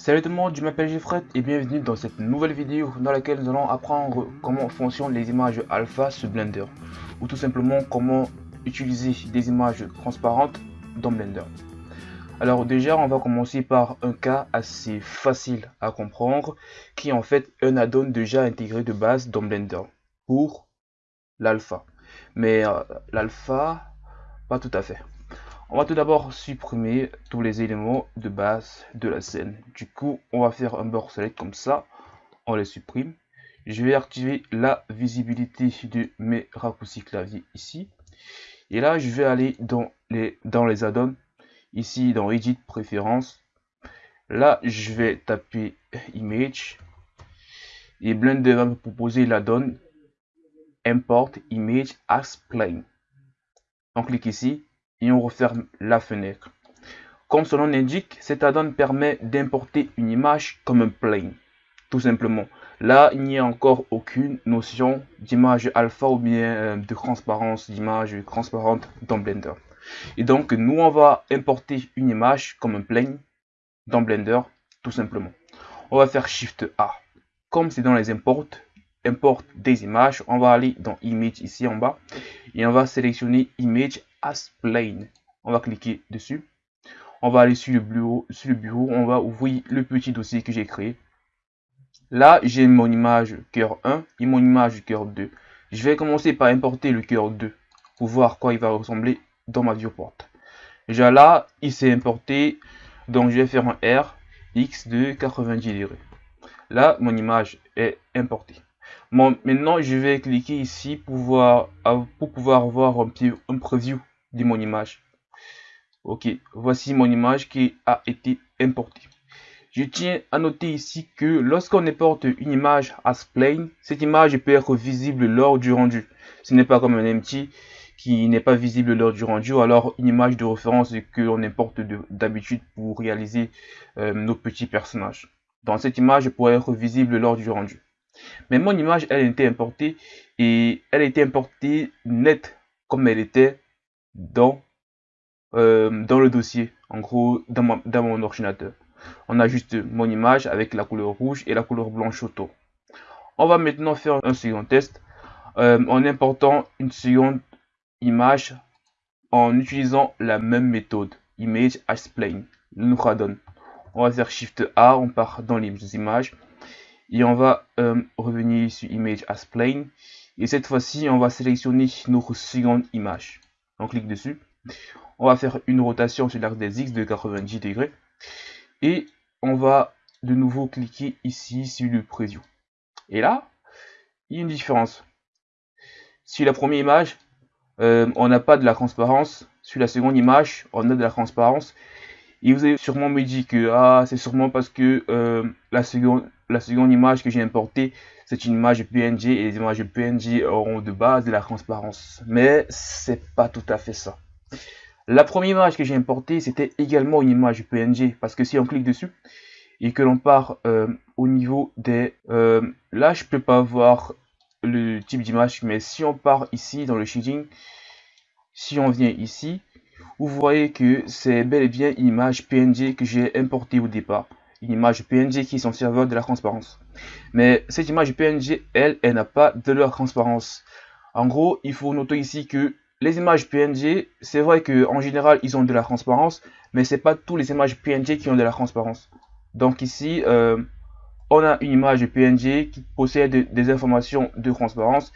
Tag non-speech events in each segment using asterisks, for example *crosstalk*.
Salut tout le monde, je m'appelle Jeffred et bienvenue dans cette nouvelle vidéo dans laquelle nous allons apprendre comment fonctionnent les images alpha sur Blender ou tout simplement comment utiliser des images transparentes dans Blender. Alors déjà, on va commencer par un cas assez facile à comprendre qui est en fait un add-on déjà intégré de base dans Blender pour l'alpha. Mais euh, l'alpha, pas tout à fait. On va tout d'abord supprimer tous les éléments de base de la scène. Du coup, on va faire un bord select comme ça. On les supprime. Je vais activer la visibilité de mes raccourcis clavier ici. Et là, je vais aller dans les, dans add-ons. Ici, dans Edit Préférences. Là, je vais taper Image. Et Blender va me proposer l'add-on Import Image as Plane. On clique ici et on referme la fenêtre. Comme son nom l'indique, cet add-on permet d'importer une image comme un plane, tout simplement. Là, il n'y a encore aucune notion d'image alpha ou bien euh, de transparence d'image transparente dans Blender. Et donc, nous, on va importer une image comme un plane dans Blender, tout simplement. On va faire Shift A. Comme c'est dans les imports, import des images, on va aller dans Image ici en bas et on va sélectionner Image as plane. On va cliquer dessus. On va aller sur le bureau, sur le bureau, on va ouvrir le petit dossier que j'ai créé. Là, j'ai mon image cœur 1 et mon image cœur 2. Je vais commencer par importer le cœur 2 pour voir quoi il va ressembler dans ma viewport. Déjà là, il s'est importé, donc je vais faire un R X de 90 degrés. Là, mon image est importée. Maintenant, je vais cliquer ici pour pouvoir voir un, petit, un preview de mon image. Ok, voici mon image qui a été importée. Je tiens à noter ici que lorsqu'on importe une image as plane, cette image peut être visible lors du rendu. Ce n'est pas comme un empty qui n'est pas visible lors du rendu, alors une image de référence que l'on importe d'habitude pour réaliser euh, nos petits personnages. Dans cette image pourrait être visible lors du rendu. Mais mon image, elle a été importée et elle a été importée nette comme elle était dans, euh, dans le dossier, en gros dans, mon ordinateur. On a juste mon image avec la couleur rouge et la couleur blanche autour. On va maintenant faire un second test euh, en important une seconde image en utilisant la même méthode, image as plane, nous. On va faire Shift A, on part dans les images et on va euh, revenir sur image as plane et cette fois-ci on va sélectionner notre seconde image on clique dessus. On va faire une rotation sur l'axe des X de 90 degrés. Et on va de nouveau cliquer ici sur le preview. Et là, il y a une différence. Sur la première image, euh, on n'a pas de la transparence. Sur la seconde image, on a de la transparence. Et vous avez sûrement me dit que ah, c'est sûrement parce que euh, la, seconde, la seconde image que j'ai importée, c'est une image PNG et les images PNG auront de base de la transparence. Mais c'est pas tout à fait ça. La première image que j'ai importée, c'était également une image PNG parce que si on clique dessus et que l'on part euh, au niveau des... Euh, là, je peux pas voir le type d'image, mais si on part ici dans le shading, si on vient ici, vous voyez que c'est bel et bien une image PNG que j'ai importée au départ une image PNG qui est son serveur de la transparence. Mais cette image PNG, elle, elle n'a pas de leur transparence. En gros, il faut noter ici que les images PNG, c'est vrai qu'en général, ils ont de la transparence, mais c'est pas tous les images PNG qui ont de la transparence. Donc ici, euh, on a une image PNG qui possède des informations de transparence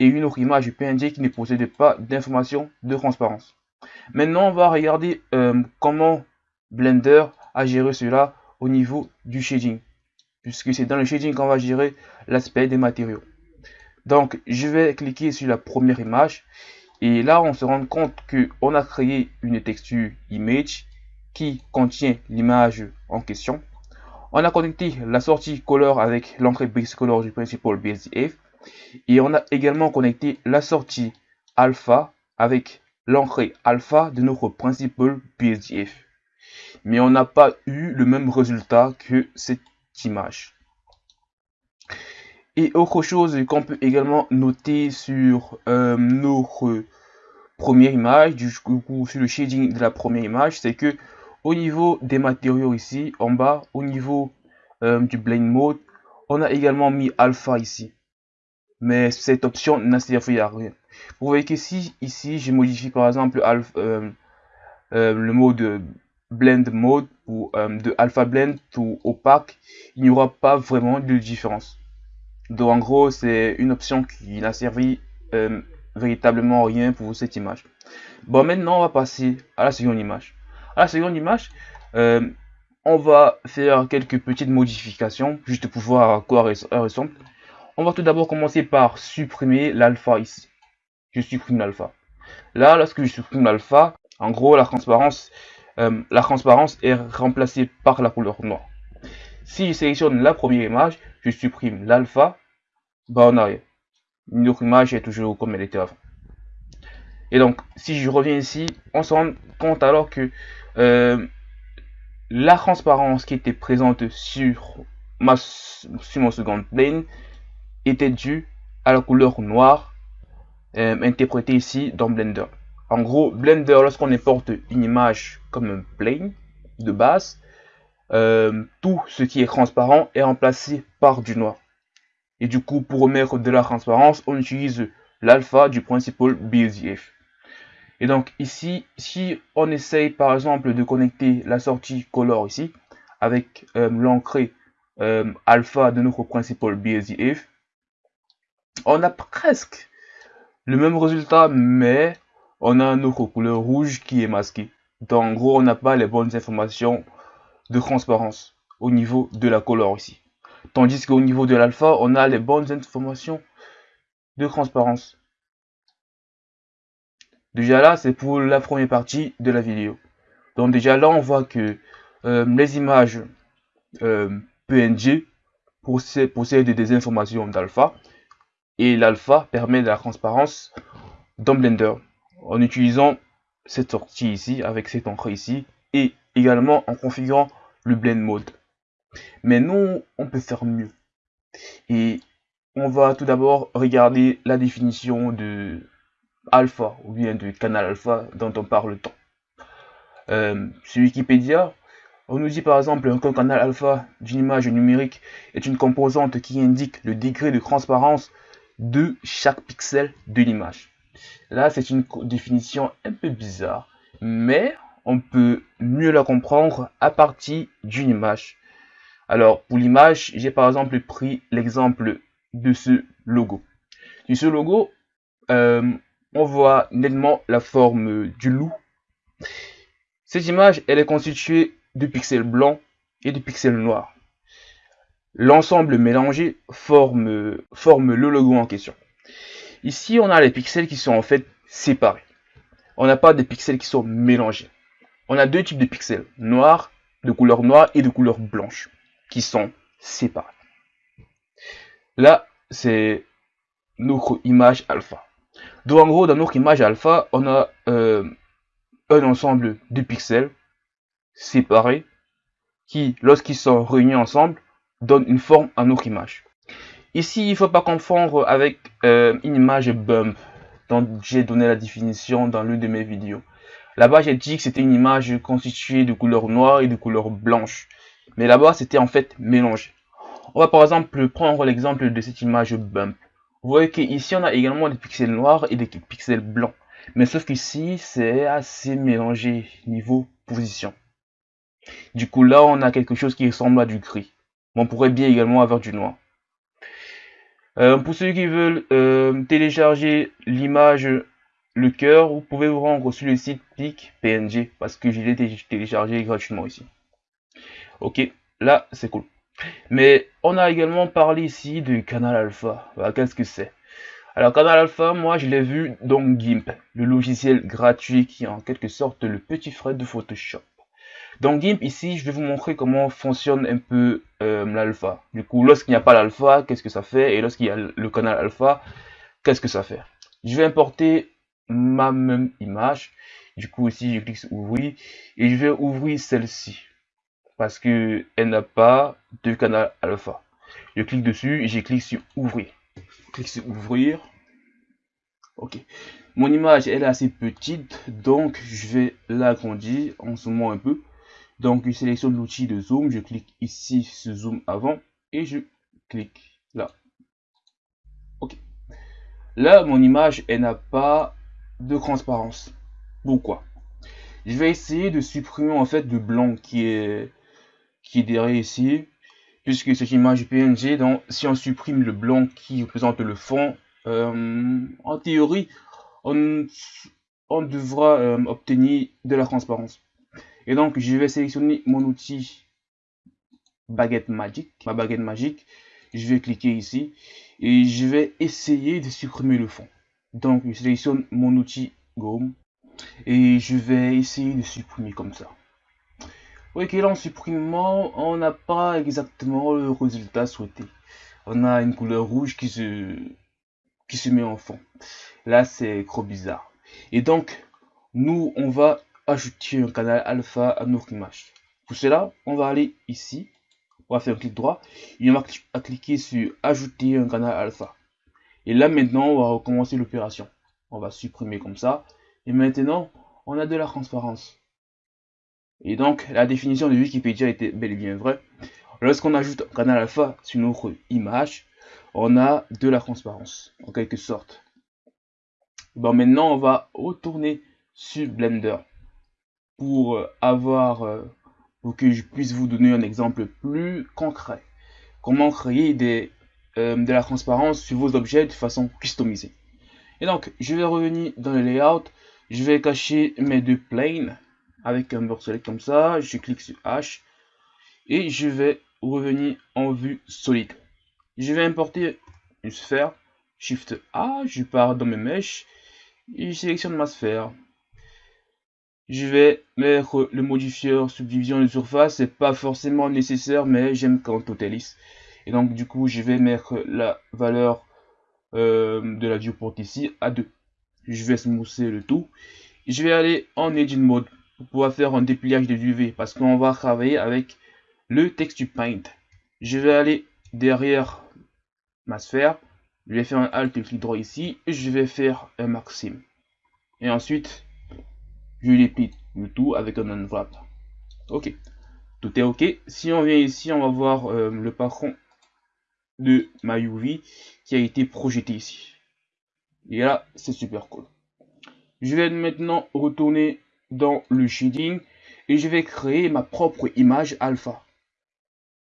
et une autre image PNG qui ne possède pas d'informations de transparence. Maintenant, on va regarder euh, comment Blender a géré cela au niveau du shading. Puisque c'est dans le shading qu'on va gérer l'aspect des matériaux. Donc je vais cliquer sur la première image. Et là on se rend compte que on a créé une texture image qui contient l'image en question. On a connecté la sortie color avec l'entrée base color du principal BSDF et on a également connecté la sortie alpha avec l'entrée alpha de notre principal BSDF mais on n'a pas eu le même résultat que cette image. Et autre chose qu'on peut également noter sur euh, notre première image, du coup sur le shading de la première image, c'est que au niveau des matériaux ici, en bas, au niveau euh, du blend mode, on a également mis alpha ici. Mais cette option n'a servi à rien. Vous voyez qu'ici, ici, j'ai modifié par exemple euh, le mode blend mode ou de alpha blend ou opaque. Il n'y aura pas vraiment de différence. Donc en gros, c'est une option qui n'a servi véritablement rien pour cette image. Bon, maintenant, on va passer à la seconde image. À la seconde image, euh, on va faire quelques petites modifications, juste pour voir à quoi elle ressemble. On va tout d'abord commencer par supprimer l'alpha ici. Je supprime l'alpha. Là, lorsque je supprime l'alpha, en gros, la transparence, euh, la transparence est remplacée par la couleur noire. Si je sélectionne la première image, je supprime l'alpha, bah on a. Notre image est toujours comme elle était avant. Et donc, si je reviens ici, on se rend compte alors que euh, la transparence qui était présente sur, ma, sur mon second plane était due à la couleur noire euh, interprétée ici dans Blender. En gros, Blender, lorsqu'on importe une image comme un plane de base, euh, tout ce qui est transparent est remplacé par du noir. Et du coup, pour remettre de la transparence, on utilise l'alpha du principal BSDF. Et donc ici, si on essaye par exemple de connecter la sortie color ici, avec euh, l'entrée euh, alpha de notre principal BSDF, on a presque le même résultat, mais on a notre couleur rouge qui est masquée. Donc en gros, on n'a pas les bonnes informations de transparence au niveau de la color ici. Tandis qu'au niveau de l'alpha, on a les bonnes informations de transparence. Déjà là, c'est pour la première partie de la vidéo. Donc déjà là, on voit que euh, les images euh, PNG possèdent des informations d'alpha. Et l'alpha permet de la transparence dans Blender. En utilisant cette sortie ici, avec cette entrée ici. Et également en configurant le blend mode. Mais nous, on peut faire mieux. Et on va tout d'abord regarder la définition de alpha ou bien de canal alpha dont on parle tant. Euh, sur Wikipédia, on nous dit par exemple qu'un canal alpha d'une image numérique est une composante qui indique le degré de transparence de chaque pixel de l'image. Là, c'est une définition un peu bizarre, mais on peut mieux la comprendre à partir d'une image. Alors, pour l'image, j'ai par exemple pris l'exemple de ce logo. Sur ce logo, euh, on voit nettement la forme du loup. Cette image, elle est constituée de pixels blancs et de pixels noirs. L'ensemble mélangé forme, forme le logo en question. Ici, on a les pixels qui sont en fait séparés. On n'a pas de pixels qui sont mélangés. On a deux types de pixels, noirs, de couleur noire et de couleur blanche, qui sont séparés. Là, c'est notre image alpha. Donc en gros, dans notre image alpha, on a euh, un ensemble de pixels séparés qui, lorsqu'ils sont réunis ensemble, donnent une forme à notre image. Ici, il ne faut pas confondre avec euh, une image bump dont j'ai donné la définition dans l'une de mes vidéos. Là-bas, j'ai dit que c'était une image constituée de couleur noire et de couleur blanche. Mais là-bas, c'était en fait mélangé. On va par exemple prendre l'exemple de cette image bump. Vous voyez qu'ici, on a également des pixels noirs et des pixels blancs. Mais sauf qu'ici, c'est assez mélangé niveau position. Du coup, là, on a quelque chose qui ressemble à du gris. on pourrait bien également avoir du noir. Euh, pour ceux qui veulent euh, télécharger l'image le cœur, vous pouvez vous rendre sur le site PNG parce que je l'ai téléchargé gratuitement ici. Ok, là c'est cool. Mais on a également parlé ici du canal alpha. Qu'est-ce que c'est? Alors canal alpha, moi je l'ai vu dans GIMP, le logiciel gratuit qui est en quelque sorte le petit frère de Photoshop. Dans GIMP, ici, je vais vous montrer comment fonctionne un peu euh, l'alpha. Du coup, lorsqu'il n'y a pas l'alpha, qu'est-ce que ça fait? Et lorsqu'il y a le canal alpha, qu'est-ce que ça fait? Je vais importer ma même image. Du coup, ici, je clique sur ouvrir et je vais ouvrir celle-ci parce que elle n'a pas de canal alpha. Je clique dessus et je clique sur ouvrir. Clique sur ouvrir. Ok. Mon image elle est assez petite donc je vais l'agrandir en zoomant un peu. Donc, je sélectionne l'outil de zoom, je clique ici sur zoom avant et je clique là. Ok. Là, mon image, elle n'a pas de transparence. Pourquoi? Je vais essayer de supprimer en fait le blanc qui est qui est derrière ici, puisque cette image PNG, donc si on supprime le blanc qui représente le fond, euh, en théorie, on, on devra euh, obtenir de la transparence. Et donc, je vais sélectionner mon outil baguette magique, ma baguette magique. Je vais cliquer ici et je vais essayer de supprimer le fond. Donc, je sélectionne mon outil gomme et je vais essayer de supprimer comme ça. Ok, là en supprimant, on n'a pas exactement le résultat souhaité. On a une couleur rouge qui se, qui se met en fond. Là, c'est trop bizarre. Et donc, nous, on va ajouter un canal alpha à notre image. Pour cela, on va aller ici, on va faire un clic droit, et on va cliquer sur ajouter un canal alpha. Et là maintenant, on va recommencer l'opération. On va supprimer comme ça. Et maintenant, on a de la transparence. Et donc, la définition de Wikipédia était bel et bien vraie. Lorsqu'on ajoute un canal alpha sur notre image, on a de la transparence, en quelque sorte. Bon, maintenant, on va retourner sur Blender pour euh, avoir, euh, pour que je puisse vous donner un exemple plus concret. Comment créer des, euh, de la transparence sur vos objets de façon customisée. Et donc, je vais revenir dans le layout, je vais cacher mes deux planes avec un bord select comme ça, je clique sur H et je vais revenir en vue solide. Je vais importer une sphère, Shift A, je pars dans mes mèches et je sélectionne ma sphère je vais mettre le modifieur subdivision de surface, c'est pas forcément nécessaire, mais j'aime quand tout. Et donc du coup, je vais mettre la valeur euh, de la viewport ici à 2. Je vais smousser le tout. Je vais aller en Edit Mode pour pouvoir faire un dépliage de UV parce qu'on va travailler avec le Texture Paint. Je vais aller derrière ma sphère. Je vais faire un Alt clic droit ici je vais faire un maximum. Et ensuite, je déplie le tout avec un enveloppe. Ok, tout est ok. Si on vient ici, on va voir euh, le patron de ma UV qui a été projeté ici. Et là, c'est super cool. Je vais maintenant retourner dans le shading et je vais créer ma propre image alpha.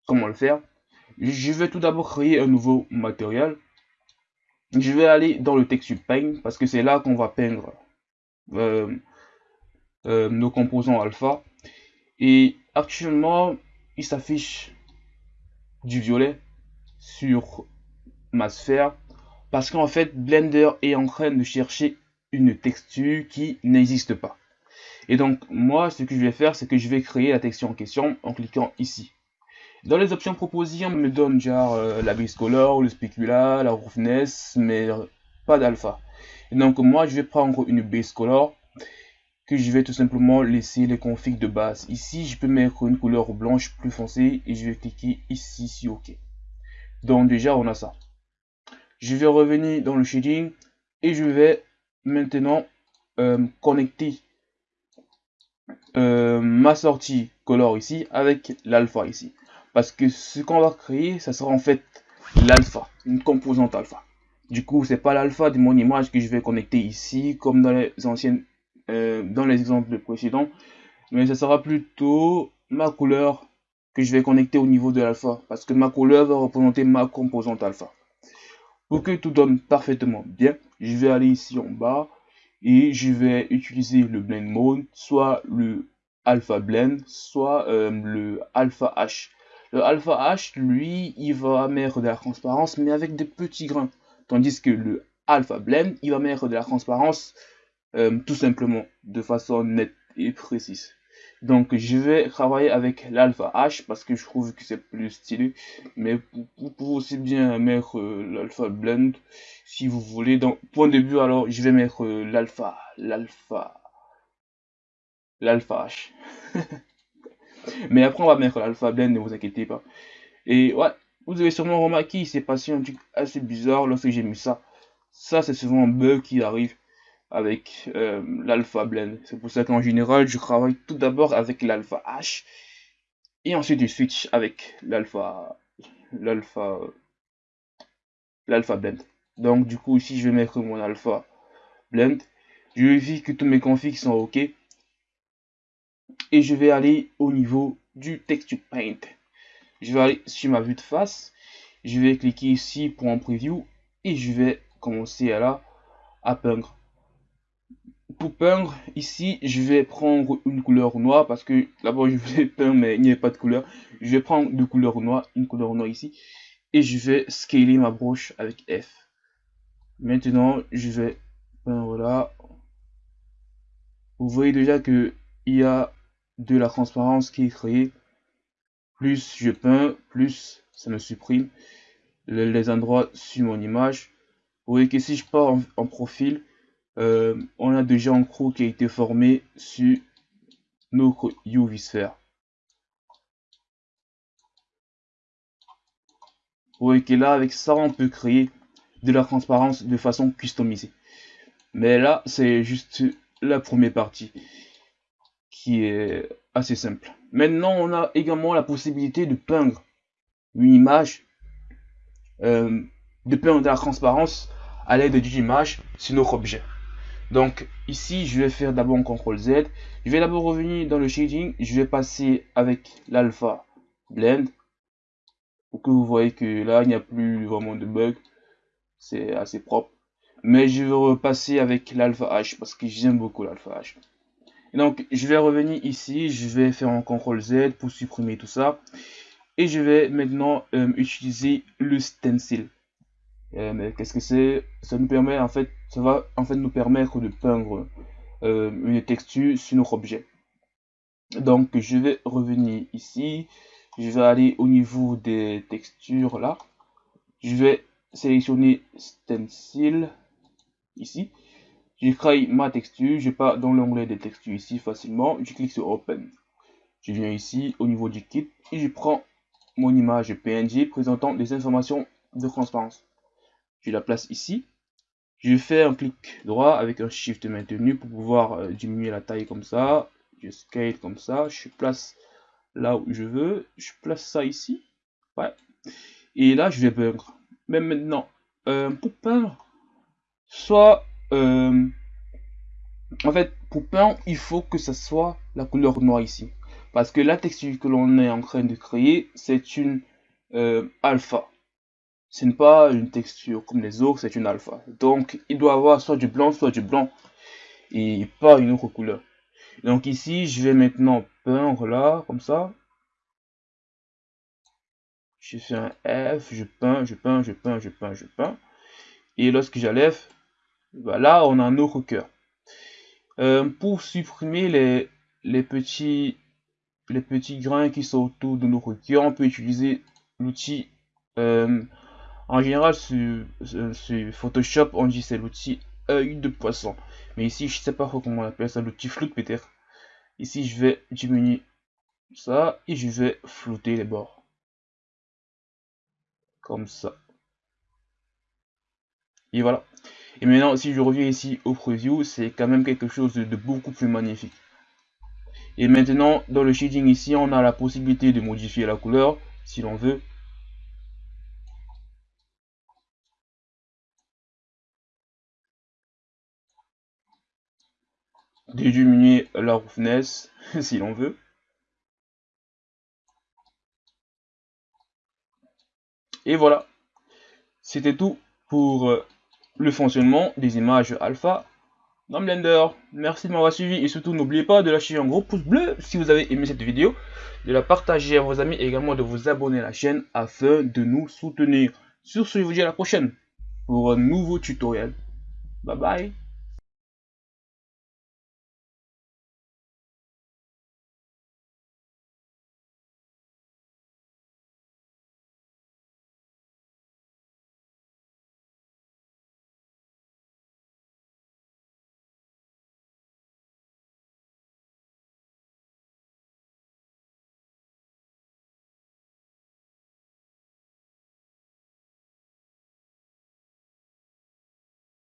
Comment le faire? Je vais tout d'abord créer un nouveau matériel. Je vais aller dans le texture paint parce que c'est là qu'on va peindre euh, euh, nos composants alpha. Et actuellement, il s'affiche du violet sur ma sphère parce qu'en fait Blender est en train de chercher une texture qui n'existe pas. Et donc moi ce que je vais faire c'est que je vais créer la texture en question en cliquant ici. Dans les options proposées on me donne genre euh, la base color, le specula, la roughness mais pas d'alpha. Donc moi je vais prendre une base color que je vais tout simplement laisser les configs de base. Ici, je peux mettre une couleur blanche plus foncée et je vais cliquer ici sur OK. Donc déjà, on a ça. Je vais revenir dans le shading et je vais maintenant euh, connecter euh, ma sortie color ici avec l'alpha ici. Parce que ce qu'on va créer, ça sera en fait l'alpha, une composante alpha. Du coup, c'est pas l'alpha de mon image que je vais connecter ici, comme dans les anciennes euh, dans les exemples précédents, mais ce sera plutôt ma couleur que je vais connecter au niveau de l'alpha, parce que ma couleur va représenter ma composante alpha. Pour que tout donne parfaitement bien, je vais aller ici en bas et je vais utiliser le blend mode, soit le alpha blend, soit euh, le alpha h. Le alpha h, lui, il va mettre de la transparence, mais avec des petits grains, tandis que le alpha blend, il va mettre de la transparence euh, tout simplement de façon nette et précise. Donc je vais travailler avec l'alpha H parce que je trouve que c'est plus stylé. Mais vous pouvez aussi bien mettre euh, l'alpha blend si vous voulez. Donc point de début alors je vais mettre euh, l'alpha, l'alpha, l'alpha H. *laughs* mais après on va mettre l'alpha blend, ne vous inquiétez pas. Et ouais, vous avez sûrement remarqué, il s'est passé un truc assez bizarre lorsque j'ai mis ça. Ça c'est souvent un bug qui arrive avec euh, l'alpha blend. C'est pour ça qu'en général, je travaille tout d'abord avec l'alpha H et ensuite je switch avec l'alpha l'alpha l'alpha blend. Donc du coup ici je vais mettre mon alpha blend. Je vérifie que tous mes configs sont ok. Et je vais aller au niveau du texture paint. Je vais aller sur ma vue de face. Je vais cliquer ici pour un preview et je vais commencer à la à peindre. Pour peindre, ici, je vais prendre une couleur noire parce que d'abord je voulais *laughs* peindre mais il n'y a pas de couleur. Je vais prendre deux couleurs noires, une couleur noire ici et je vais scaler ma broche avec F. Maintenant, je vais peindre là. Vous voyez déjà que il y a de la transparence qui est créée. Plus je peins, plus ça me supprime les endroits sur mon image. Vous voyez que si je pars en, profil, euh, on a déjà un crew qui a été formé sur notre UV sphere. Vous voyez que là, avec ça, on peut créer de la transparence de façon customisée. Mais là, c'est juste la première partie qui est assez simple. Maintenant, on a également la possibilité de peindre une image euh, de peindre de la transparence à l'aide d'une image sur notre objet. Donc ici, je vais faire d'abord un CTRL Z. Je vais d'abord revenir dans le shading. Je vais passer avec l'alpha blend. Pour que vous voyez que là, il n'y a plus vraiment de bug. C'est assez propre. Mais je vais repasser avec l'alpha H parce que j'aime beaucoup l'alpha H. donc, je vais revenir ici. Je vais faire un CTRL Z pour supprimer tout ça. Et je vais maintenant euh, utiliser le stencil. Euh, mais qu'est-ce que c'est? Ça nous permet en fait, ça va en fait nous permettre de peindre euh, une texture sur notre objet. Donc je vais revenir ici, je vais aller au niveau des textures là, je vais sélectionner stencil ici, je crée ma texture, je pars dans l'onglet des textures ici facilement, je clique sur open, je viens ici au niveau du kit et je prends mon image PNG présentant des informations de transparence. Je la place ici. Je fais un clic droit avec un shift maintenu pour pouvoir euh, diminuer la taille comme ça. Je scale comme ça. Je place là où je veux. Je place ça ici. Ouais. Et là, je vais peindre. Mais maintenant, euh, pour peindre, soit... Euh, en fait, pour peindre, il faut que ça soit la couleur noire ici. Parce que la texture que l'on est en train de créer, c'est une alpha. Ce n'est pas une texture comme les autres, c'est une alpha. Donc, il doit avoir soit du blanc, soit du blanc. Et pas une autre couleur. Donc ici, je vais maintenant peindre là, comme ça. Je fais un F, je peins, je peins, je peins, je peins, je peins. Et lorsque j'enlève, bah là, on a un autre cœur. Euh, pour supprimer les, les petits les petits grains qui sont autour de nos cœur, on peut utiliser l'outil euh, en général sur, Photoshop on dit c'est l'outil œil de poisson. Mais ici je sais pas comment on appelle ça l'outil floute peut-être. Ici je vais diminuer ça et je vais flouter les bords. Comme ça. Et voilà. Et maintenant si je reviens ici au preview c'est quand même quelque chose de beaucoup plus magnifique. Et maintenant, dans le shading ici, on a la possibilité de modifier la couleur, si l'on veut. De diminuer la roughness, *laughs* si l'on veut. Et voilà. C'était tout pour euh, le fonctionnement des images alpha dans Blender. Merci de m'avoir suivi et surtout n'oubliez pas de lâcher un gros pouce bleu si vous avez aimé cette vidéo, de la partager à vos amis et également de vous abonner à la chaîne afin de nous soutenir. Sur ce, je vous dis à la prochaine pour un nouveau tutoriel. Bye bye